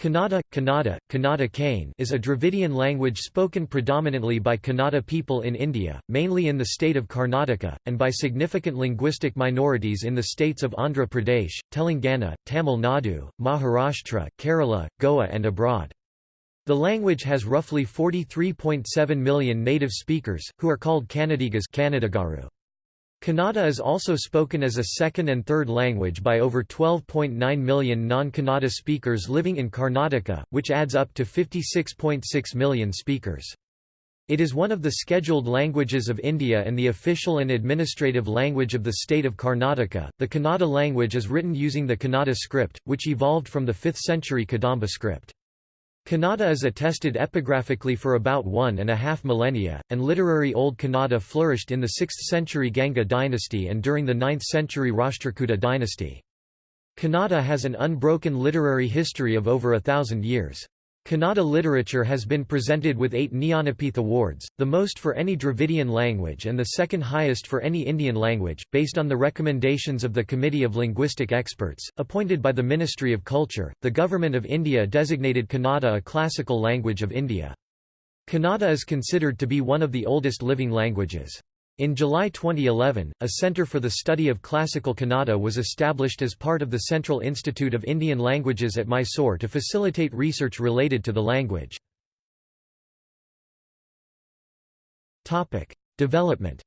Kannada, Kannada, Kannada Kane is a Dravidian language spoken predominantly by Kannada people in India, mainly in the state of Karnataka, and by significant linguistic minorities in the states of Andhra Pradesh, Telangana, Tamil Nadu, Maharashtra, Kerala, Goa and abroad. The language has roughly 43.7 million native speakers, who are called Kannadigas Kannadagaru. Kannada is also spoken as a second and third language by over 12.9 million non-Kannada speakers living in Karnataka, which adds up to 56.6 million speakers. It is one of the scheduled languages of India and the official and administrative language of the state of Karnataka. The Kannada language is written using the Kannada script, which evolved from the 5th century Kadamba script. Kannada is attested epigraphically for about one and a half millennia, and literary Old Kannada flourished in the 6th century Ganga dynasty and during the 9th century Rashtrakuta dynasty. Kannada has an unbroken literary history of over a thousand years. Kannada literature has been presented with eight Jnanapith Awards, the most for any Dravidian language and the second highest for any Indian language, based on the recommendations of the Committee of Linguistic Experts, appointed by the Ministry of Culture. The Government of India designated Kannada a classical language of India. Kannada is considered to be one of the oldest living languages. In July 2011, a Centre for the Study of Classical Kannada was established as part of the Central Institute of Indian Languages at Mysore to facilitate research related to the language. Development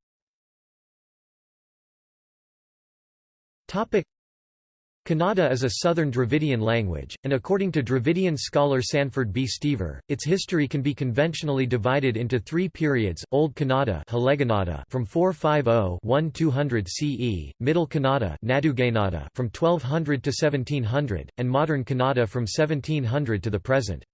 Kannada is a southern Dravidian language, and according to Dravidian scholar Sanford B. Steever, its history can be conventionally divided into three periods, Old Kannada from 450–1200 CE, Middle Kannada from 1200 to 1700, and Modern Kannada from 1700 to the present.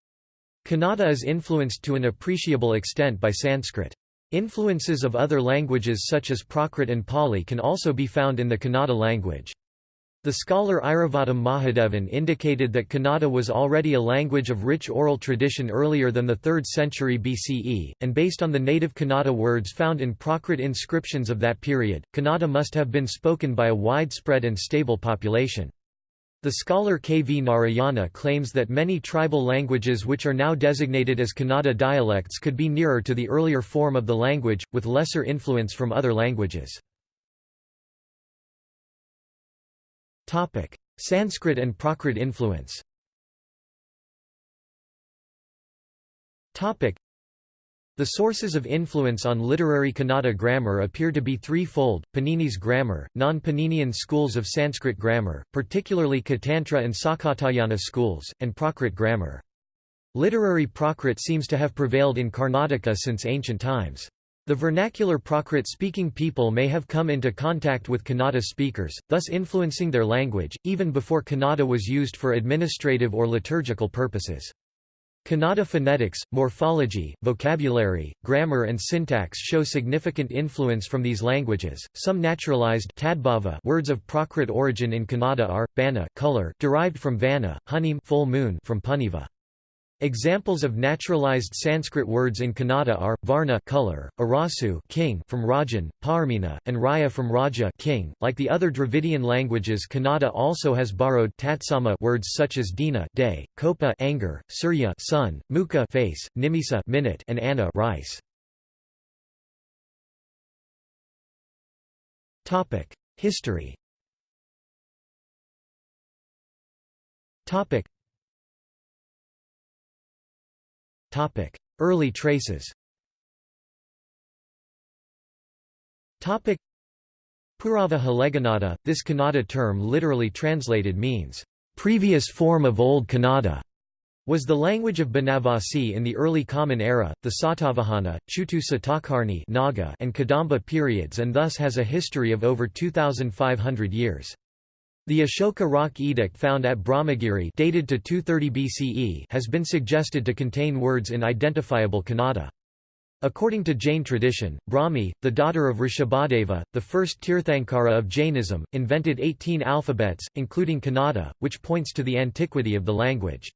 Kannada is influenced to an appreciable extent by Sanskrit. Influences of other languages such as Prakrit and Pali can also be found in the Kannada language. The scholar Iravatham Mahadevan indicated that Kannada was already a language of rich oral tradition earlier than the 3rd century BCE, and based on the native Kannada words found in Prakrit inscriptions of that period, Kannada must have been spoken by a widespread and stable population. The scholar K. V. Narayana claims that many tribal languages which are now designated as Kannada dialects could be nearer to the earlier form of the language, with lesser influence from other languages. Sanskrit and Prakrit influence the sources of influence on literary Kannada grammar appear to be threefold, Panini's grammar, non-Paninian schools of Sanskrit grammar, particularly Katantra and Sakatayana schools, and Prakrit grammar. Literary Prakrit seems to have prevailed in Karnataka since ancient times. The vernacular Prakrit-speaking people may have come into contact with Kannada speakers, thus influencing their language, even before Kannada was used for administrative or liturgical purposes. Kannada phonetics, morphology, vocabulary, grammar and syntax show significant influence from these languages. Some naturalized tadbhava words of Prakrit origin in Kannada are bana color derived from vana, hunim full moon from puniva. Examples of naturalized Sanskrit words in Kannada are Varna color, Arasu king from Rajan, Parmina, and Raya from Raja king. Like the other Dravidian languages, Kannada also has borrowed tatsama words such as dina day, kopa anger, surya sun, mukha face, nimisa minute, and anna rice. Topic: History. Topic: Early traces. Purava Haleganada, this Kannada term literally translated means, "...previous form of Old Kannada", was the language of Banavasi in the early Common Era, the Satavahana, Chutu Satakarni Naga and Kadamba periods and thus has a history of over 2,500 years. The Ashoka rock edict found at Brahmagiri dated to 230 BCE has been suggested to contain words in identifiable Kannada. According to Jain tradition, Brahmi, the daughter of Rishabhadeva, the first Tirthankara of Jainism, invented 18 alphabets, including Kannada, which points to the antiquity of the language.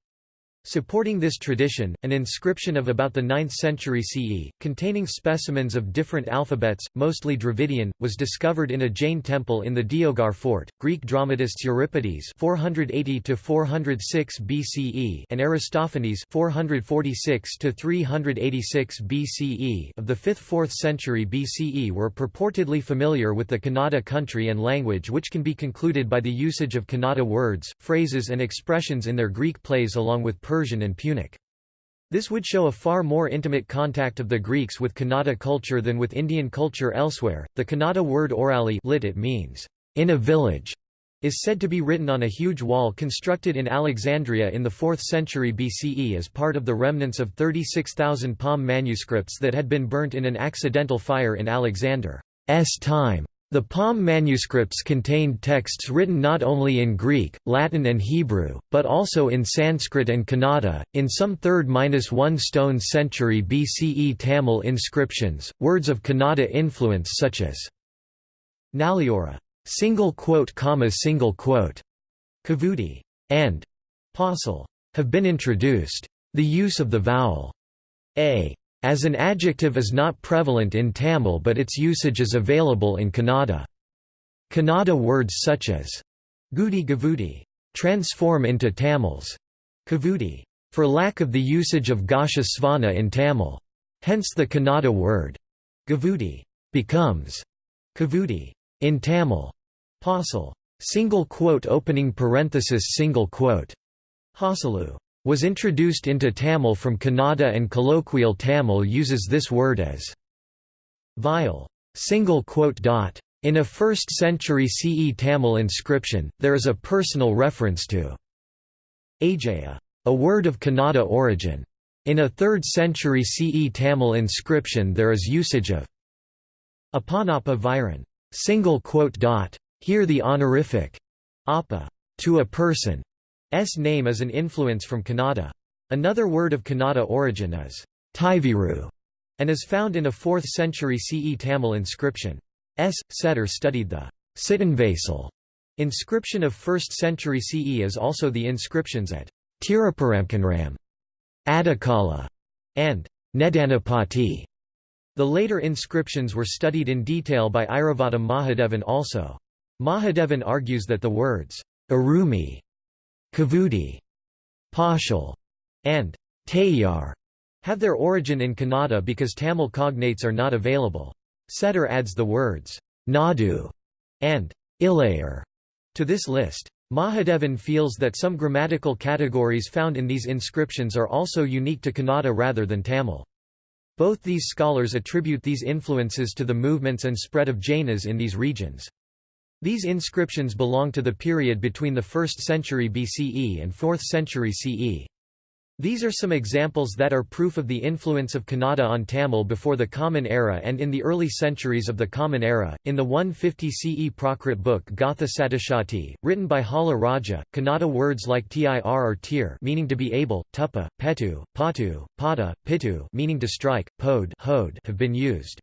Supporting this tradition, an inscription of about the 9th century CE, containing specimens of different alphabets, mostly Dravidian, was discovered in a Jain temple in the Deogarh fort. Greek dramatists Euripides (480–406 BCE) and Aristophanes (446–386 BCE) of the 5th–4th century BCE were purportedly familiar with the Kannada country and language, which can be concluded by the usage of Kannada words, phrases, and expressions in their Greek plays, along with Persian and Punic. This would show a far more intimate contact of the Greeks with Kannada culture than with Indian culture elsewhere. The Kannada word orali lit it means in a village is said to be written on a huge wall constructed in Alexandria in the 4th century BCE as part of the remnants of 36,000 palm manuscripts that had been burnt in an accidental fire in Alexander's time. The palm manuscripts contained texts written not only in Greek, Latin and Hebrew, but also in Sanskrit and Kannada. In some 3rd-1 stone century BCE Tamil inscriptions, words of Kannada influence such as Nalliora, single quote comma single quote, Kavudi, and Pausal have been introduced. The use of the vowel a as an adjective is not prevalent in Tamil but its usage is available in Kannada. Kannada words such as gudi gavudi transform into Tamils kavudi, for lack of the usage of gasha svana in Tamil. Hence the Kannada word gavudi becomes kavudi in Tamil. Pausal single quote opening parenthesis single quote Hasalu was introduced into Tamil from Kannada and colloquial Tamil uses this word as vile. In a 1st century CE Tamil inscription, there is a personal reference to Ajaya, a word of Kannada origin. In a 3rd century CE Tamil inscription there is usage of Apanapa Viran. Here the honorific apa to a person S name is an influence from Kannada. Another word of Kannada origin is Taiviru, and is found in a 4th century CE Tamil inscription. S. Settar studied the Sittanvaisal inscription of 1st century CE as also the inscriptions at Tiruparamkunram, Adakala, and Nedanapati. The later inscriptions were studied in detail by Iravatham Mahadevan also. Mahadevan argues that the words Arumi Kavudi, Pashal, and Tayar have their origin in Kannada because Tamil cognates are not available. Settar adds the words Nadu and Ilayar to this list. Mahadevan feels that some grammatical categories found in these inscriptions are also unique to Kannada rather than Tamil. Both these scholars attribute these influences to the movements and spread of Jainas in these regions. These inscriptions belong to the period between the 1st century BCE and 4th century CE. These are some examples that are proof of the influence of Kannada on Tamil before the Common Era and in the early centuries of the Common Era. In the 150 CE Prakrit book Gatha Satishati, written by Hala Raja, Kannada words like tir or tir meaning to be able, tupa, petu, patu, pada, pitu meaning to strike, pod have been used.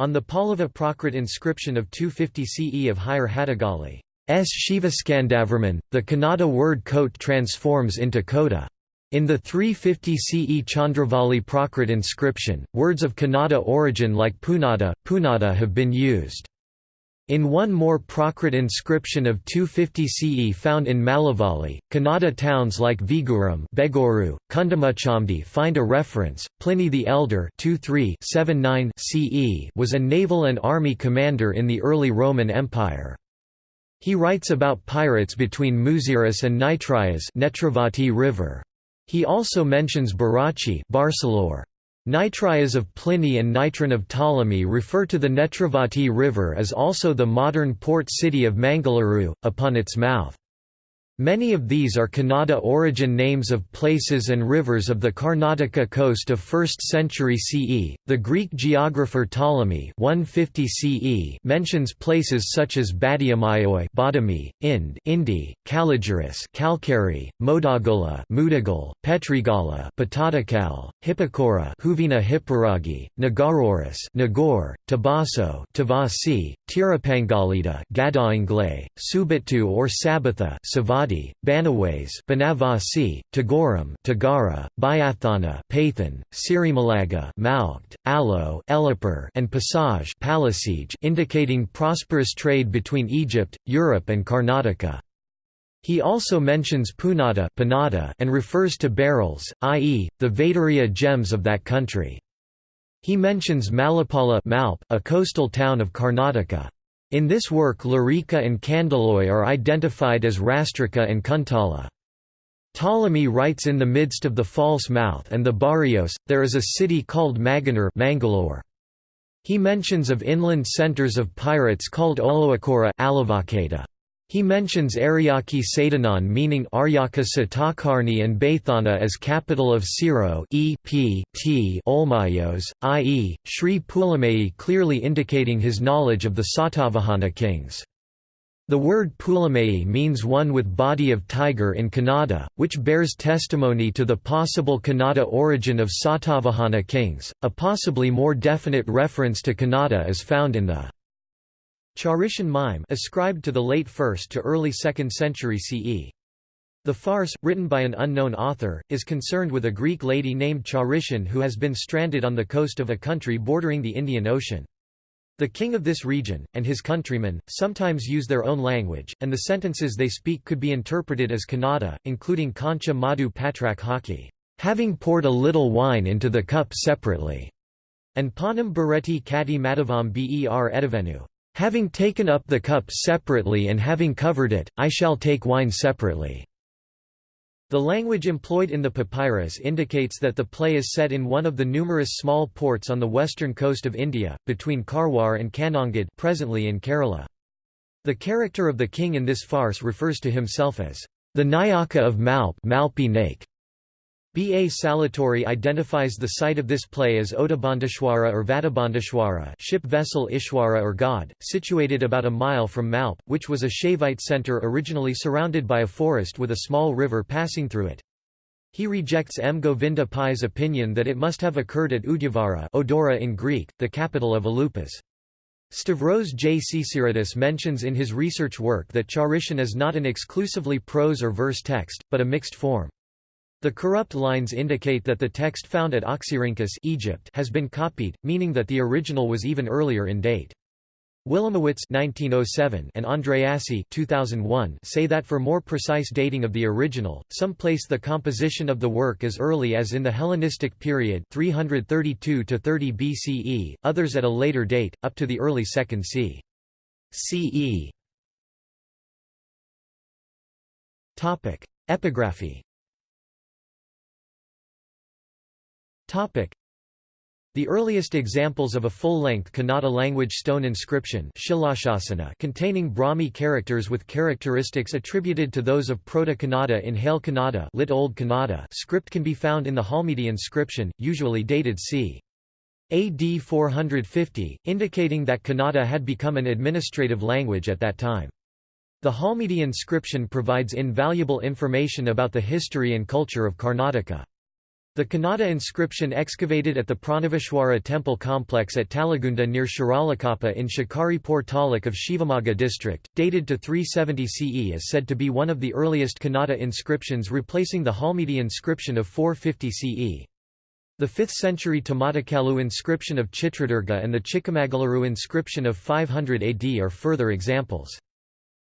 On the Pallava Prakrit inscription of 250 CE of Hirehadagali, S. Shivaskandavarman, the Kannada word coat transforms into kota. In the 350 CE Chandravali Prakrit inscription, words of Kannada origin like punada, punada have been used. In one more Prakrit inscription of 250 CE found in Mallavali, Kannada towns like Viguram Begoru, Kundamuchamdi find a reference. Pliny the Elder CE was a naval and army commander in the early Roman Empire. He writes about pirates between Muziris and Nitrias Netravati River. He also mentions Barachi Barcelore, Nitrias of Pliny and Nitron of Ptolemy refer to the Netravati River as also the modern port city of Mangaluru, upon its mouth. Many of these are Kannada origin names of places and rivers of the Karnataka coast of 1st century CE. The Greek geographer Ptolemy 150 CE mentions places such as Badiamaioi, Badami, Ind, Indi, Caligiris, Kalkari, Modagola, Mudagal, Petrigala, Patadakal, Hippocora, Huvina Hipparagi, Nagaroris, Nagor, Tabaso, Tavasi, Tirapangalita, Gadaingle, Subitu or Sabatha, Savadi Badi, Banaways Banavasi, Tagoram Tagara, Bayathana Pathan, Sirimalaga Malkt, Alo Elipur and Passage indicating prosperous trade between Egypt, Europe and Karnataka. He also mentions Punata and refers to beryls, i.e., the Vaiduriya gems of that country. He mentions Malapala a coastal town of Karnataka. In this work Larika and Kandaloi are identified as Rastrika and Kuntala. Ptolemy writes in the midst of the false mouth and the barrios, there is a city called Maganur Mangalore. He mentions of inland centers of pirates called Oloakora he mentions Aryaki Sadanan meaning Aryaka Satakarni and Baithana as capital of Siro e p t Olmayos, i.e., Sri Pulamai clearly indicating his knowledge of the Satavahana kings. The word Pulamai means one with body of tiger in Kannada, which bears testimony to the possible Kannada origin of Satavahana kings. A possibly more definite reference to Kannada is found in the Charition mime ascribed to the late 1st to early 2nd century CE. The farce, written by an unknown author, is concerned with a Greek lady named Charition who has been stranded on the coast of a country bordering the Indian Ocean. The king of this region, and his countrymen, sometimes use their own language, and the sentences they speak could be interpreted as Kannada, including Kancha Madhu Patrak Haki, having poured a little wine into the cup separately, and Panam Bareti Kati Madavam Ber Edavenu, Having taken up the cup separately and having covered it, I shall take wine separately." The language employed in the papyrus indicates that the play is set in one of the numerous small ports on the western coast of India, between Karwar and Kannangad presently in Kerala. The character of the king in this farce refers to himself as the Nayaka of Malp Malpi Nake, B. A. Saletore identifies the site of this play as Otabandashwara or Vadabandashwara ship vessel Ishwara or god, situated about a mile from Malp, which was a Shaivite center originally surrounded by a forest with a small river passing through it. He rejects M. Govinda Pai's opinion that it must have occurred at Udyavara Odora in Greek, the capital of Alupas. Stavros J. Csiridis mentions in his research work that Charition is not an exclusively prose or verse text, but a mixed form. The corrupt lines indicate that the text found at Oxyrhynchus Egypt has been copied, meaning that the original was even earlier in date. Wilamowitz 1907 and Andreassi 2001 say that for more precise dating of the original, some place the composition of the work as early as in the Hellenistic period 332 30 BCE, others at a later date, up to the early 2nd c. CE. Epigraphy The earliest examples of a full-length Kannada language stone inscription containing Brahmi characters with characteristics attributed to those of Proto-Kannada in Hale Kannada, lit Old Kannada script can be found in the Halmidi inscription, usually dated c. AD 450, indicating that Kannada had become an administrative language at that time. The Halmidi inscription provides invaluable information about the history and culture of Karnataka. The Kannada inscription excavated at the Pranaveshwara temple complex at Talagunda near Shiralakoppa in Shikaripur taluk of Shivamogga district, dated to 370 CE is said to be one of the earliest Kannada inscriptions replacing the Halmidi inscription of 450 CE. The 5th century Tamatakalu inscription of Chitradurga and the Chikkamagaluru inscription of 500 AD are further examples.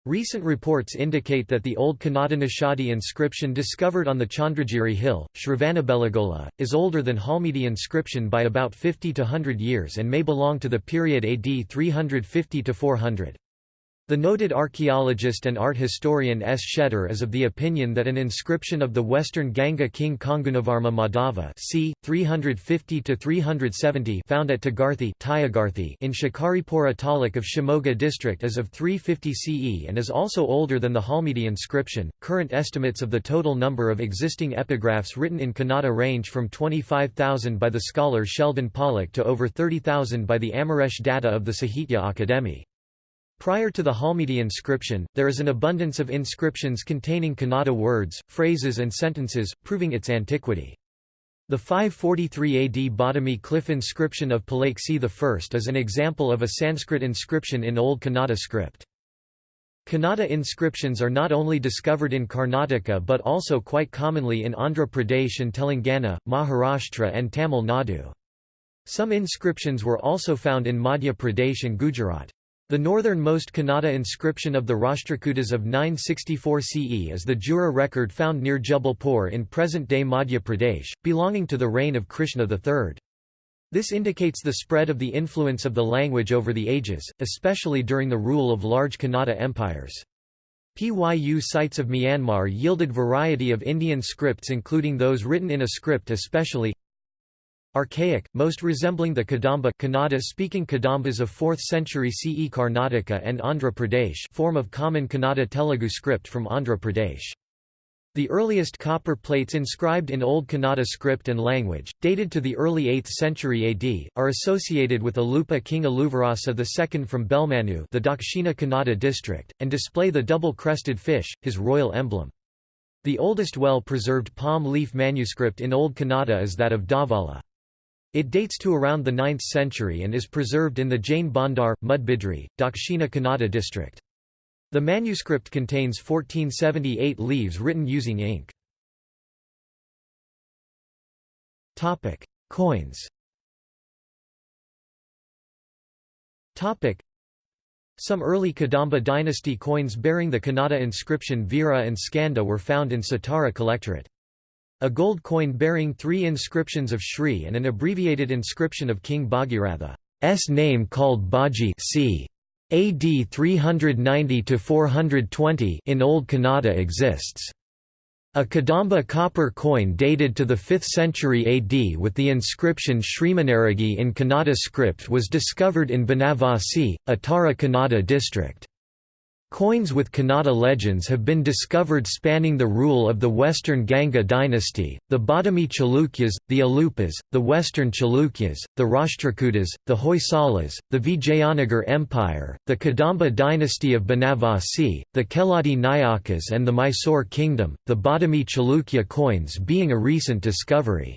Recent reports indicate that the old Kannada Nishadi inscription discovered on the Chandragiri hill, Shravanabelagola, is older than Halmidi inscription by about 50 to 100 years and may belong to the period AD 350 to 400. The noted archaeologist and art historian S. Settar is of the opinion that an inscription of the western Ganga king Kongunavarma Madhava c. 350–370 found at Tagarthi in Shikaripura taluk of Shimoga district is of 350 CE and is also older than the Halmidi inscription. Current estimates of the total number of existing epigraphs written in Kannada range from 25,000 by the scholar Sheldon Pollock to over 30,000 by the Amaresh Datta of the Sahitya Akademi. Prior to the Halmidi inscription, there is an abundance of inscriptions containing Kannada words, phrases and sentences, proving its antiquity. The 543 AD Badami cliff inscription of Pulakeshi I is an example of a Sanskrit inscription in Old Kannada script. Kannada inscriptions are not only discovered in Karnataka but also quite commonly in Andhra Pradesh and Telangana, Maharashtra and Tamil Nadu. Some inscriptions were also found in Madhya Pradesh and Gujarat. The northernmost Kannada inscription of the Rashtrakutas of 964 CE is the Jura record found near Jabalpur in present-day Madhya Pradesh, belonging to the reign of Krishna III. This indicates the spread of the influence of the language over the ages, especially during the rule of large Kannada empires. PYU sites of Myanmar yielded variety of Indian scripts including those written in a script especially Archaic, most resembling the Kadamba Kannada-speaking Kadambas of 4th century CE Karnataka and Andhra Pradesh form of common Kannada Telugu script from Andhra Pradesh. The earliest copper plates inscribed in Old Kannada script and language, dated to the early 8th century AD, are associated with Alupa King Aluvarasa II from Belmanu the Dakshina Kannada district, and display the double-crested fish, his royal emblem. The oldest well-preserved palm leaf manuscript in Old Kannada is that of Davala. It dates to around the 9th century and is preserved in the Jain Bandar, Mudbidri, Dakshina Kannada district. The manuscript contains 1478 leaves written using ink. Topic: Coins. Topic: Some early Kadamba dynasty coins bearing the Kannada inscription Veera and Skanda were found in Satara Collectorate. A gold coin bearing three inscriptions of Shri and an abbreviated inscription of King Bhagiratha's name called Baji c. AD 390–420 in Old Kannada exists. A Kadamba copper coin dated to the 5th century AD with the inscription Shrimanaragi in Kannada script was discovered in Banavasi, Uttara Kannada district. Coins with Kannada legends have been discovered spanning the rule of the Western Ganga dynasty, the Badami Chalukyas, the Alupas, the Western Chalukyas, the Rashtrakutas, the Hoysalas, the Vijayanagar Empire, the Kadamba dynasty of Banavasi, the Keladi Nayakas and the Mysore kingdom, the Badami Chalukya coins being a recent discovery.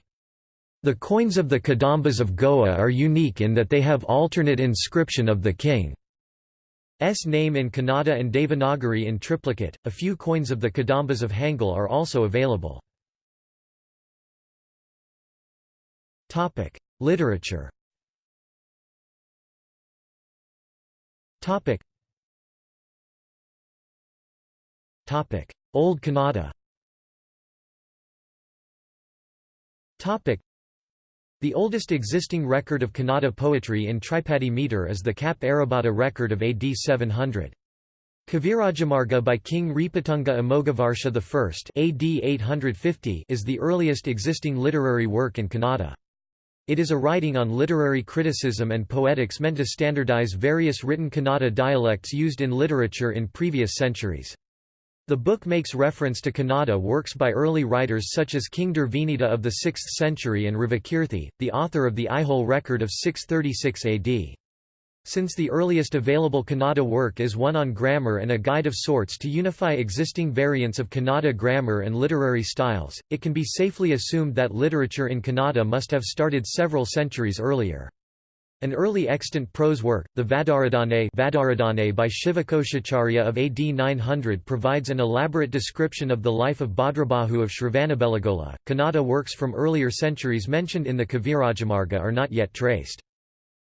The coins of the Kadambas of Goa are unique in that they have alternate inscription of the king. S name in Kannada and Devanagari in triplicate. A few coins of the Kadambas of Hangal are also available. Topic: Literature. Topic. Topic: Old Kannada. Topic: the oldest existing record of Kannada poetry in Tripadi meter is the Kap Arabhata record of AD 700. Kavirajamarga by King Ripatunga Amoghavarsha I AD 850 is the earliest existing literary work in Kannada. It is a writing on literary criticism and poetics meant to standardize various written Kannada dialects used in literature in previous centuries. The book makes reference to Kannada works by early writers such as King Durvinita of the 6th century and Ravikirti, the author of the Aihole record of 636 AD. Since the earliest available Kannada work is one on grammar and a guide of sorts to unify existing variants of Kannada grammar and literary styles, it can be safely assumed that literature in Kannada must have started several centuries earlier. An early extant prose work, the Vadaradane, Vadaradane by Shivakoshacharya of AD 900 provides an elaborate description of the life of Bhadrabahu of Shravanabelagola. Kannada works from earlier centuries mentioned in the Kavirajamarga are not yet traced.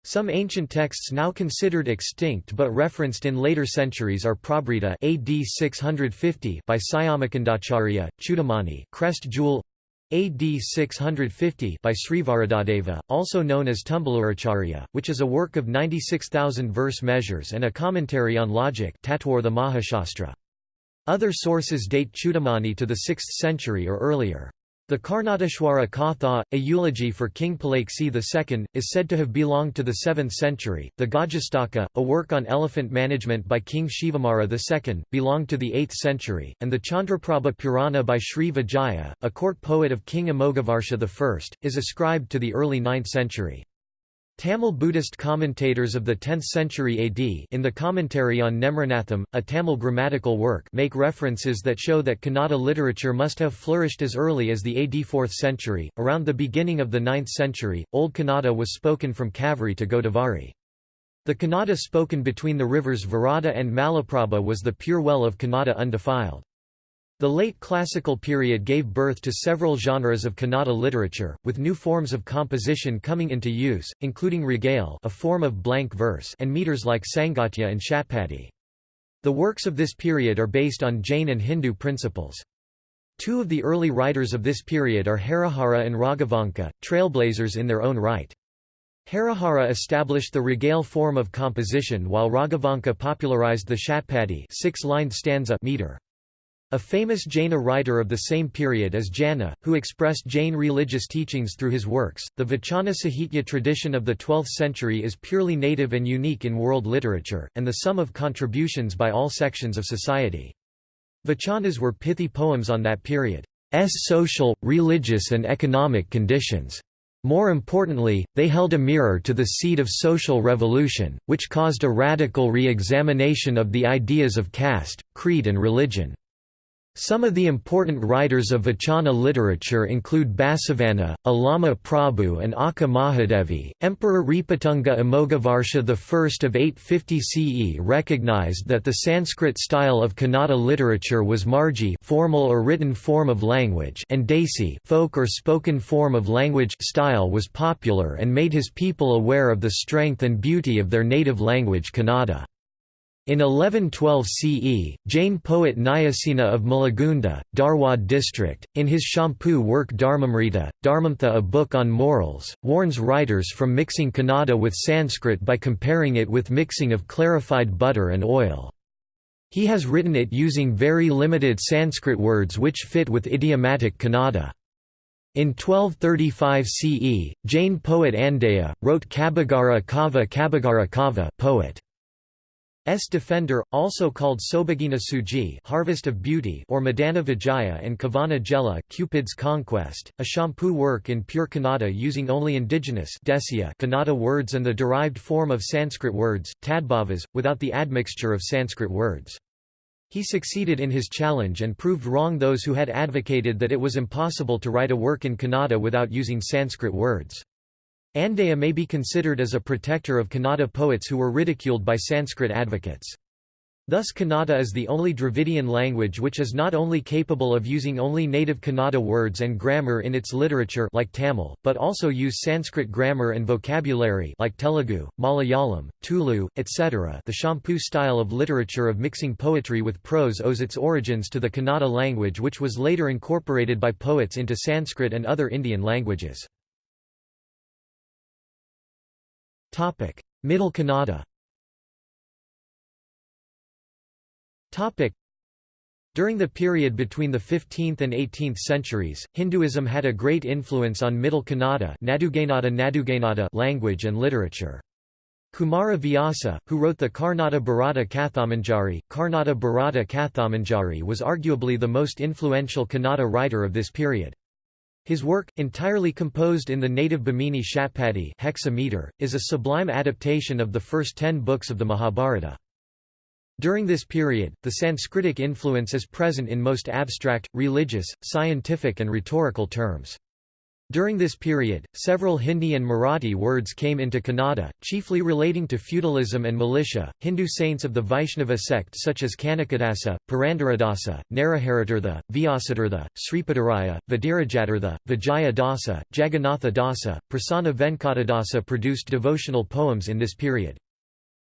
Some ancient texts now considered extinct but referenced in later centuries are Prabrita AD 650 by Syamakandacharya, Chudamani Crest Jewel AD 650 by Srivaradadeva, also known as Tumbaluracharya, which is a work of 96,000 verse measures and a commentary on logic. Other sources date Chudamani to the 6th century or earlier. The Karnateshwara Katha, a eulogy for King Pulakeshi II, is said to have belonged to the 7th century. The Gajastaka, a work on elephant management by King Shivamara II, belonged to the 8th century, and the Chandraprabha Purana by Sri Vijaya, a court poet of King Amoghavarsha I, is ascribed to the early 9th century. Tamil Buddhist commentators of the 10th century AD in the commentary on Nemaranatham, a Tamil grammatical work make references that show that Kannada literature must have flourished as early as the AD 4th century. Around the beginning of the 9th century, Old Kannada was spoken from Kaveri to Godavari. The Kannada spoken between the rivers Varada and Malaprabha was the pure well of Kannada undefiled. The late classical period gave birth to several genres of Kannada literature, with new forms of composition coming into use, including ragale a form of blank verse and meters like Sangatya and Shatpadi. The works of this period are based on Jain and Hindu principles. Two of the early writers of this period are Harihara and Raghavanka, trailblazers in their own right. Harihara established the ragale form of composition while Raghavanka popularized the Shatpadi six-lined stanza meter. A famous Jaina writer of the same period is Janna, who expressed Jain religious teachings through his works. The Vachana Sahitya tradition of the 12th century is purely native and unique in world literature, and the sum of contributions by all sections of society. Vachanas were pithy poems on that period's social, religious and economic conditions. More importantly, they held a mirror to the seed of social revolution, which caused a radical re-examination of the ideas of caste, creed and religion. Some of the important writers of Vachana literature include Basavanna, Allama Prabhu and Akka Mahadevi. Emperor Ripatunga Amoghavarsha I of 850 CE recognized that the Sanskrit style of Kannada literature was margi formal or written form of language and desi folk or spoken form of language style was popular and made his people aware of the strength and beauty of their native language Kannada. In 1112 CE, Jain poet Nyasena of Malagunda, Dharwad district, in his champu work Dharmamrita, Dharmamtha a book on morals, warns writers from mixing Kannada with Sanskrit by comparing it with mixing of clarified butter and oil. He has written it using very limited Sanskrit words which fit with idiomatic Kannada. In 1235 CE, Jain poet Andeya, wrote Kabagara Kava Kabagara Kava poet. S Defender, also called Sobhagina Suji Harvest of Beauty or Madana Vijaya and Kavana Jela Cupid's Conquest, a champu work in pure Kannada using only indigenous Kannada words and the derived form of Sanskrit words, tadbhavas, without the admixture of Sanskrit words. He succeeded in his challenge and proved wrong those who had advocated that it was impossible to write a work in Kannada without using Sanskrit words. Andeya may be considered as a protector of Kannada poets who were ridiculed by Sanskrit advocates. Thus Kannada is the only Dravidian language which is not only capable of using only native Kannada words and grammar in its literature like Tamil, but also use Sanskrit grammar and vocabulary like Telugu, Malayalam, Tulu, etc. The Champu style of literature of mixing poetry with prose owes its origins to the Kannada language which was later incorporated by poets into Sanskrit and other Indian languages. Topic: Middle Kannada. Topic: During the period between the 15th and 18th centuries, Hinduism had a great influence on Middle Kannada language and literature. Kumara Vyasa, who wrote the Karnata Bharata Kathamanjari, Karnata Bharata Kathamanjari was arguably the most influential Kannada writer of this period. His work, entirely composed in the native Bhamini Shatpadi hexameter, is a sublime adaptation of the first ten books of the Mahabharata. During this period, the Sanskritic influence is present in most abstract, religious, scientific and rhetorical terms. During this period, several Hindi and Marathi words came into Kannada, chiefly relating to feudalism and militia. Hindu saints of the Vaishnava sect such as Kanakadasa, Purandaradasa, Naraharitirtha, Vyasatirtha, Sripadaraya, Vidirajatirtha, Vijaya Dasa, Jagannatha Dasa, Prasanna Venkatadasa produced devotional poems in this period.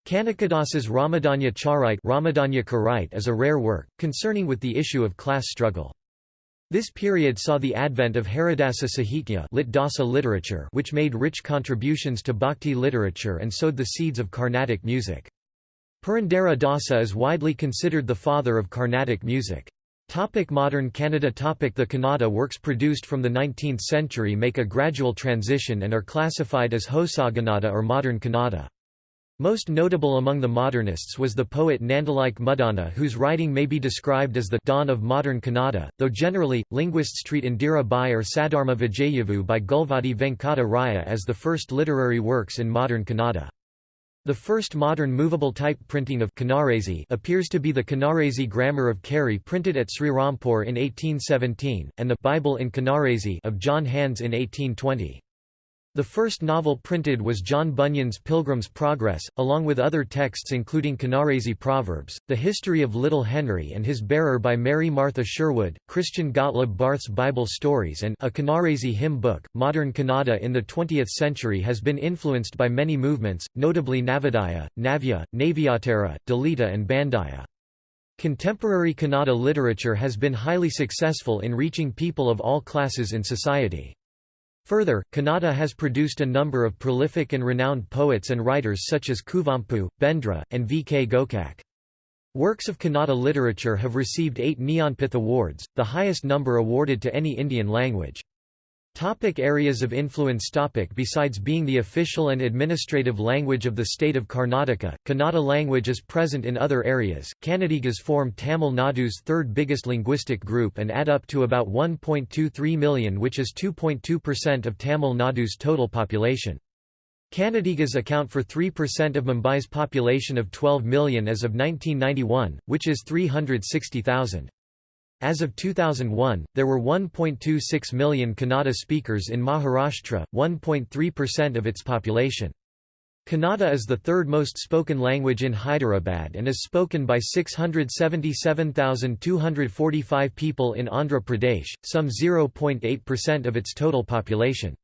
Kanakadasa's Ramadanya Charite Ramadanya is a rare work, concerning with the issue of class struggle. This period saw the advent of Haridasa Sahitya lit Dasa literature which made rich contributions to bhakti literature and sowed the seeds of Carnatic music. Purandara Dasa is widely considered the father of Carnatic music. Topic modern Kannada topic The Kannada works produced from the 19th century make a gradual transition and are classified as Hosagannada or modern Kannada. Most notable among the modernists was the poet Nandalayke Muddana whose writing may be described as the dawn of modern Kannada, though generally, linguists treat Indira Bai or Sadharma Vijayavu by Gulvadi Venkata Raya as the first literary works in modern Kannada. The first modern movable type printing of Canarese appears to be the Canarese Grammar of Carey printed at Srirampur in 1817, and the Bible in Canarese of John Hands in 1820. The first novel printed was John Bunyan's Pilgrim's Progress, along with other texts including Canarese Proverbs, The History of Little Henry and His Bearer by Mary Martha Sherwood, Christian Gottlob Barth's Bible Stories and a Canarese hymn book. Modern Kannada in the 20th century has been influenced by many movements, notably Navodaya, Navya, Navyattara, Dalita and Bandaya. Contemporary Kannada literature has been highly successful in reaching people of all classes in society. Further, Kannada has produced a number of prolific and renowned poets and writers such as Kuvempu, Bendre, and V. K. Gokak. Works of Kannada literature have received eight Jnanpith Awards, the highest number awarded to any Indian language. Topic areas of influence topic Besides being the official and administrative language of the state of Karnataka, Kannada language is present in other areas. Kannadigas form Tamil Nadu's third biggest linguistic group and add up to about 1.23 million which is 2.2% of Tamil Nadu's total population. Kannadigas account for 3% of Mumbai's population of 12 million as of 1991, which is 360,000. As of 2001, there were 1.26 million Kannada speakers in Maharashtra, 1.3% of its population. Kannada is the third most spoken language in Hyderabad and is spoken by 677,245 people in Andhra Pradesh, some 0.8% of its total population.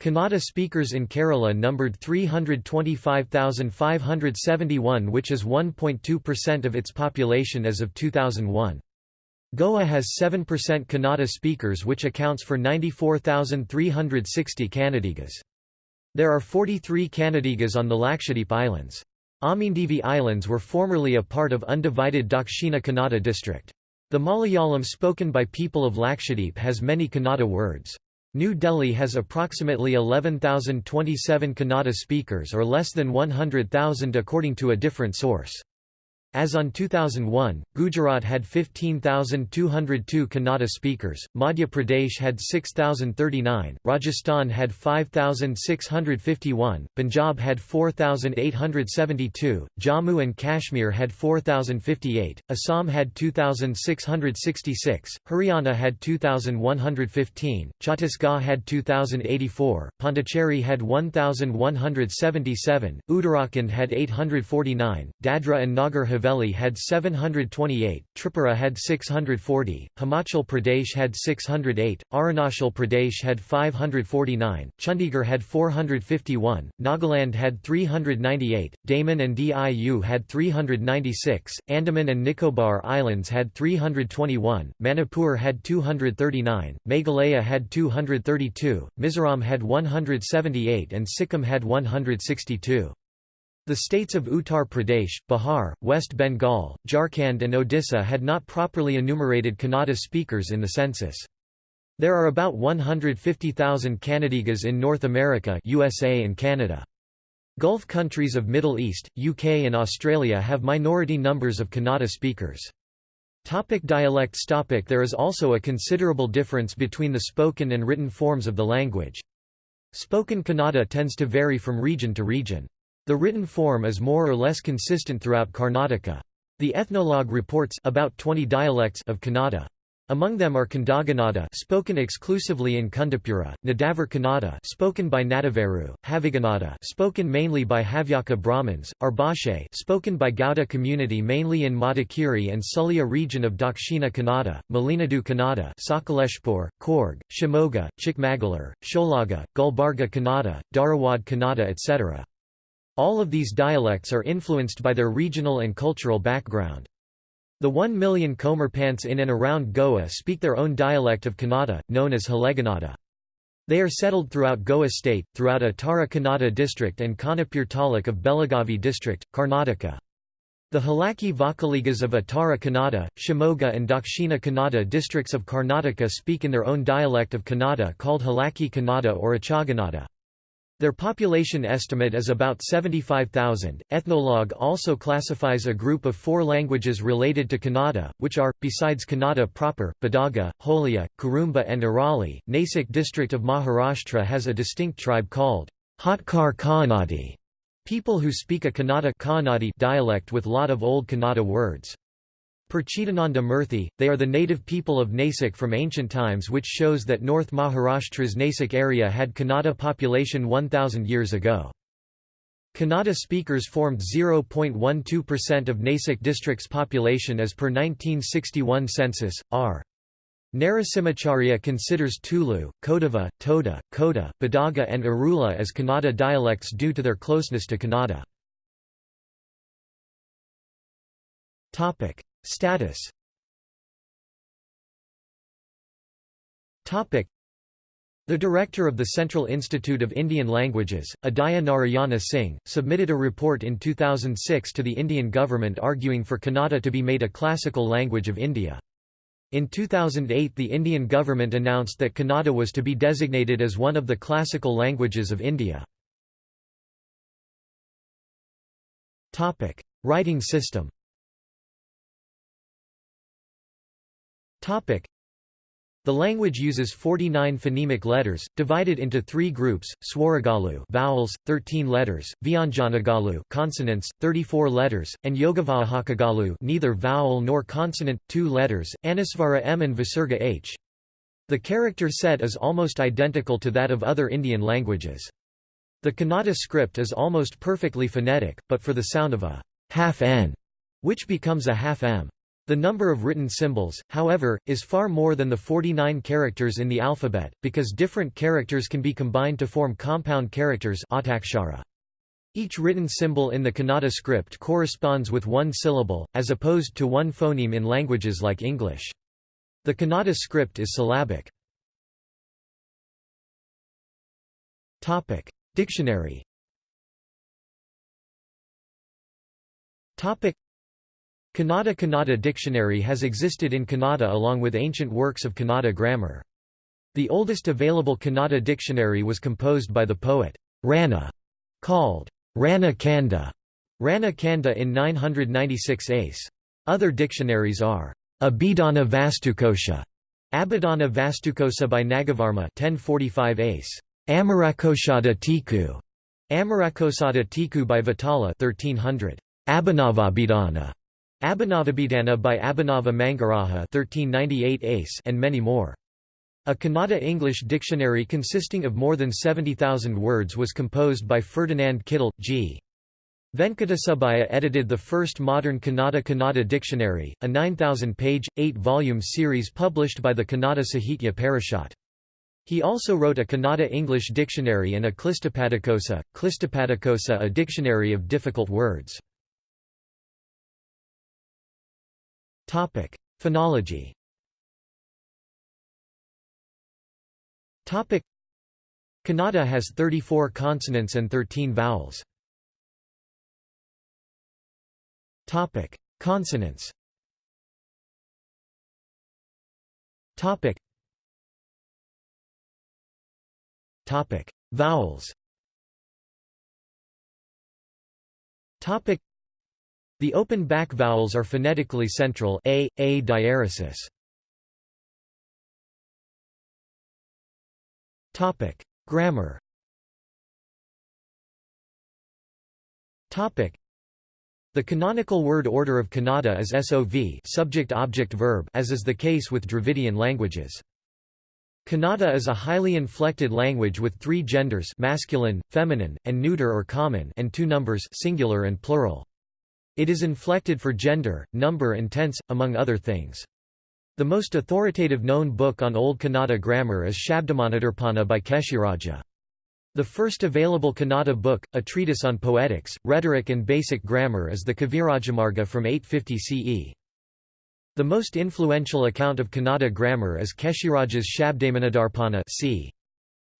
Kannada speakers in Kerala numbered 325,571 which is 1.2% of its population as of 2001. Goa has 7% Kannada speakers which accounts for 94,360 Kannadigas. There are 43 Kannadigas on the Lakshadweep Islands. Amindivi Islands were formerly a part of undivided Dakshina Kannada district. The Malayalam spoken by people of Lakshadweep has many Kannada words. New Delhi has approximately 11,027 Kannada speakers or less than 100,000 according to a different source. As on 2001, Gujarat had 15,202 Kannada speakers, Madhya Pradesh had 6,039, Rajasthan had 5,651, Punjab had 4,872, Jammu and Kashmir had 4,058, Assam had 2,666, Haryana had 2,115, Chhattisgarh had 2,084, Pondicherry had 1,177, Uttarakhand had 849, Dadra and Nagar Haveli Haveli had 728, Tripura had 640, Himachal Pradesh had 608, Arunachal Pradesh had 549, Chandigarh had 451, Nagaland had 398, Daman and Diu had 396, Andaman and Nicobar Islands had 321, Manipur had 239, Meghalaya had 232, Mizoram had 178 and Sikkim had 162. The states of Uttar Pradesh, Bihar, West Bengal, Jharkhand and Odisha had not properly enumerated Kannada speakers in the census. There are about 150,000 Kannadigas in North America USA and Canada. Gulf countries of Middle East, UK and Australia have minority numbers of Kannada speakers. Topic dialects topic There is also a considerable difference between the spoken and written forms of the language. Spoken Kannada tends to vary from region to region. The written form is more or less consistent throughout Karnataka. The ethnologue reports about 20 dialects of Kannada. Among them are Kandagannada spoken exclusively in Kundapura, Nadavar Kannada spoken by Nadaveru, Havigannada spoken mainly by Havyaka Brahmins, Arbhashe spoken by Gauda community mainly in Madikeri and Sulya region of Dakshina Kannada, Malinadu Kannada Sakaleshpur, Coorg, Shimoga, Chikmagalur, Sholaga, Gulbarga Kannada, Dharwad Kannada etc. All of these dialects are influenced by their regional and cultural background. The one million Comerpants in and around Goa speak their own dialect of Kannada, known as Haleganada. They are settled throughout Goa state, throughout Uttara Kannada district and Khanapur taluk of Belagavi district, Karnataka. The Halaki Vakaligas of Uttara Kannada, Shimoga and Dakshina Kannada districts of Karnataka speak in their own dialect of Kannada called Halaki Kannada or Achagannada. Their population estimate is about 75,000. Ethnologue also classifies a group of four languages related to Kannada, which are, besides Kannada proper, Badaga, Holia, Kurumba, and Arali. Nasik district of Maharashtra has a distinct tribe called Hotkar Kaanadi, people who speak a Kannada dialect with a lot of Old Kannada words. Per Chidananda Murthy, they are the native people of Nasik from ancient times which shows that North Maharashtra's Nasik area had Kannada population 1000 years ago. Kannada speakers formed 0.12% of Nasik district's population as per 1961 census. R. Narasimhacharya considers Tulu, Kodava, Toda, Koda, Badaga and Arula as Kannada dialects due to their closeness to Kannada. Status the director of the Central Institute of Indian Languages, Udaya Narayana Singh, submitted a report in 2006 to the Indian government arguing for Kannada to be made a classical language of India. In 2008 the Indian government announced that Kannada was to be designated as one of the classical languages of India. Writing system the language uses 49 phonemic letters, divided into three groups: Swaragalu vowels, 13 letters; Vyanjanagalu consonants, 34 letters; and Yogavahakagalu neither vowel nor consonant, 2 letters. Anusvara m and Visarga h. The character set is almost identical to that of other Indian languages. The Kannada script is almost perfectly phonetic, but for the sound of a half n, which becomes a half m. The number of written symbols, however, is far more than the 49 characters in the alphabet, because different characters can be combined to form compound characters Each written symbol in the Kannada script corresponds with one syllable, as opposed to one phoneme in languages like English. The Kannada script is syllabic. Dictionary Kannada Kannada dictionary has existed in Kannada along with ancient works of Kannada grammar. The oldest available Kannada dictionary was composed by the poet Ranna, called Ranna Kanda, Ranna Kanda in 996 ACE. Other dictionaries are Abhidhana Vastukosha, Abhidhana Vastukosa by Nagavarma 1045 ACE, Amarakoshada Tiku, Amarakosada Tiku by Vitala 1300, Abhinavabhidhana, Abhinavabhidhana by Abhinava Mangaraja 1398 ACE and many more. A Kannada English dictionary consisting of more than 70,000 words was composed by Ferdinand Kittel, G. Venkatasubbiah edited the first modern Kannada Kannada dictionary, a 9,000-page, eight-volume series published by the Kannada Sahitya Parishat. He also wrote a Kannada English dictionary and a Klistapadakosa, Klistapadakosa a dictionary of difficult words. Topic: Phonology. Topic: Kannada has 34 consonants and 13 vowels. Topic: Consonants. Topic. Topic: Vowels. Topic the open back vowels are phonetically central a, a diaresis. Topic: Grammar. Topic: The canonical word order of Kannada is SOV, subject-object-verb, as is the case with Dravidian languages. Kannada is a highly inflected language with three genders masculine, feminine, and neuter or common and two numbers singular and plural. It is inflected for gender, number and tense, among other things. The most authoritative known book on Old Kannada grammar is Shabdamanidarpana by Keshiraja. The first available Kannada book, a treatise on poetics, rhetoric and basic grammar is the Kavirajamarga from 850 CE. The most influential account of Kannada grammar is Keshiraja's Shabdamanidarpana c.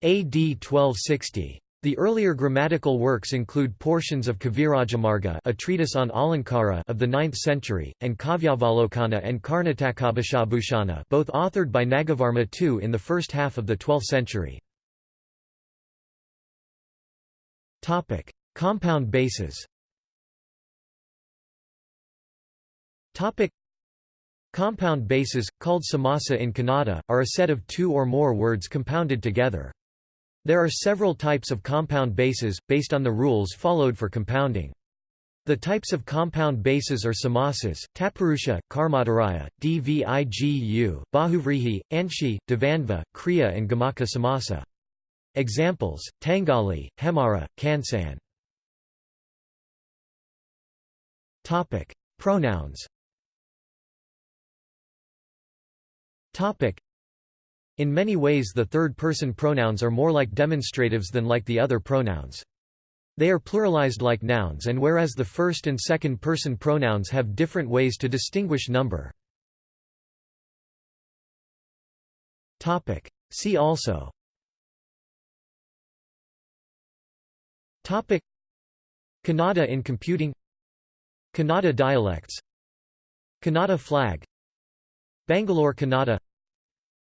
AD 1260. The earlier grammatical works include portions of Kavirajamarga a treatise on Alankara of the 9th century, and Kavyavalokana and Karnatakabhashabhushana both authored by Nagavarma II in the first half of the 12th century. Compound bases Compound bases, called samasa in Kannada, are a set of two or more words compounded together. There are several types of compound bases, based on the rules followed for compounding. The types of compound bases are samasas, Tatpurusha, Karmadharaya, Dvigu, Bahuvrihi, Anshi, Dvandva, Kriya and Gamaka samasa. Examples, Tangali, Hemara, Kansan. Pronouns In many ways the third-person pronouns are more like demonstratives than like the other pronouns. They are pluralized like nouns and whereas the first and second person pronouns have different ways to distinguish number. See also. Topic. Kannada in computing. Kannada dialects. Kannada flag. Bangalore Kannada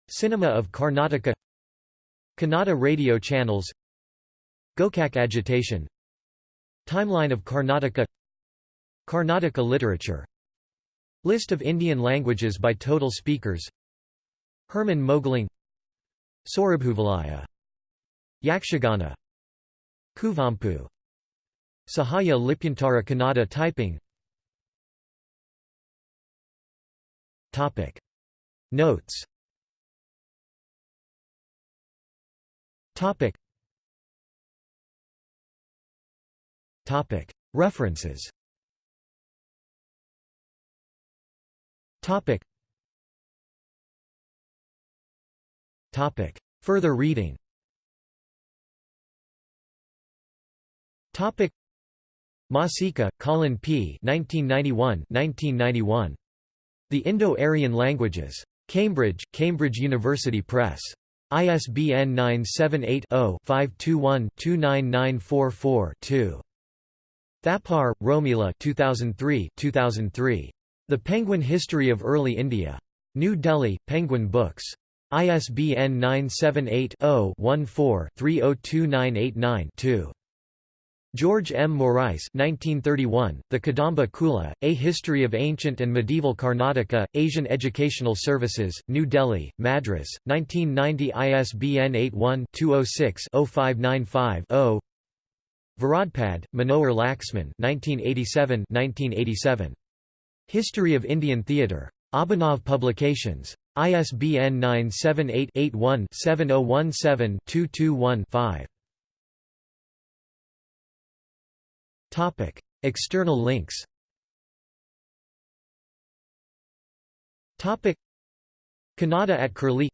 Cinema of Karnataka. Kannada radio channels. Gokak agitation. Timeline of Karnataka. Karnataka literature. List of Indian languages by total speakers. Herman Mogling. Sorabhuvalaya Yakshagana. Kuvempu. Sahaya Lipyantara Kannada typing. Notes Topic. Topic. References. Topic. Topic. Further reading. Topic. Masica, Colin P. 1991. 1991. The Indo-Aryan Languages. Cambridge, Cambridge University Press. ISBN 978-0-521-29944-2. Thapar, Romila 2003 2003. The Penguin History of Early India. New Delhi, Penguin Books. ISBN 978-0-14-302989-2. George M. Moraes 1931, The Kadamba Kula, A History of Ancient and Medieval Karnataka, Asian Educational Services, New Delhi, Madras, 1990 ISBN 81-206-0595-0 Varadpande, Manohar Laxman 1987 1987. History of Indian Theatre. Abhinav Publications. ISBN 978 81 7017 221 5. Topic: External links. Topic: Kannada at Curlie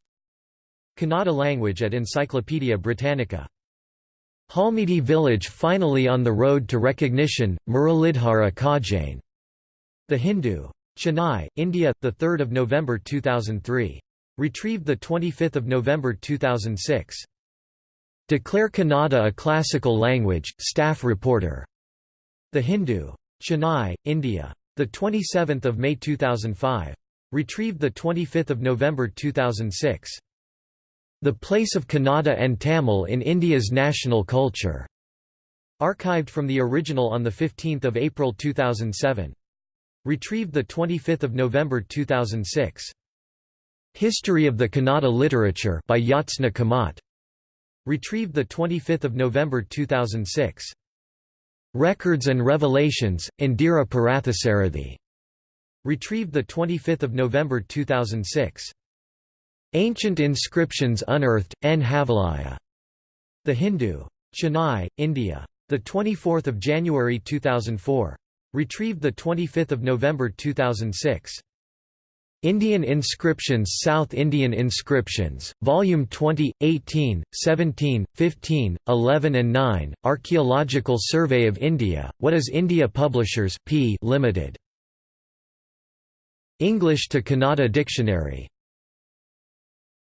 Kannada language at Encyclopaedia Britannica. Halmidi village finally on the road to recognition, Muralidhara Khajane. The Hindu. Chennai, India, 3 November 2003. Retrieved 25 November 2006. Declare Kannada a classical language, staff reporter. The Hindu. Chennai, India. 27 May 2005. Retrieved 25 November 2006. The Place of Kannada and Tamil in India's National Culture. Archived from the original on 15 April 2007. Retrieved 25 November 2006. History of the Kannada Literature by Jyotsna Kamat. Retrieved 25 November 2006. Records and Revelations, Indira Parthasarathy. Retrieved 25 November 2006. Ancient Inscriptions Unearthed, N. Havalaya. The Hindu. Chennai, India. 24 January 2004. Retrieved 25 November 2006. Indian Inscriptions South Indian Inscriptions, Volume 20, 18, 17, 15, 11 and 9, Archaeological Survey of India, What is India Publishers P. Limited. English to Kannada Dictionary